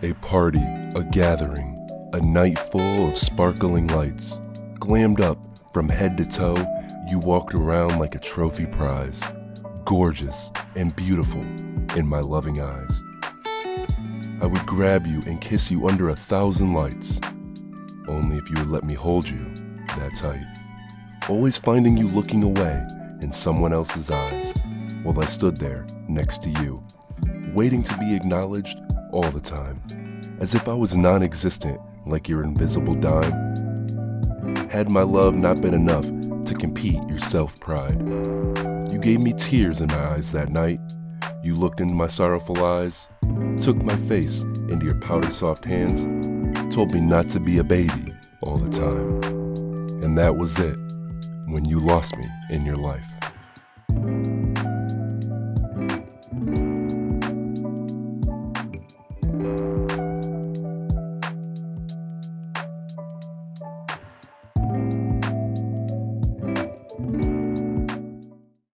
A party, a gathering, a night full of sparkling lights. Glammed up from head to toe, you walked around like a trophy prize, gorgeous and beautiful in my loving eyes. I would grab you and kiss you under a thousand lights, only if you would let me hold you that tight. Always finding you looking away in someone else's eyes while I stood there next to you, waiting to be acknowledged all the time, as if I was non existent like your invisible dime. Had my love not been enough to compete your self pride, you gave me tears in my eyes that night. You looked into my sorrowful eyes, took my face into your powder soft hands, told me not to be a baby all the time. And that was it when you lost me in your life.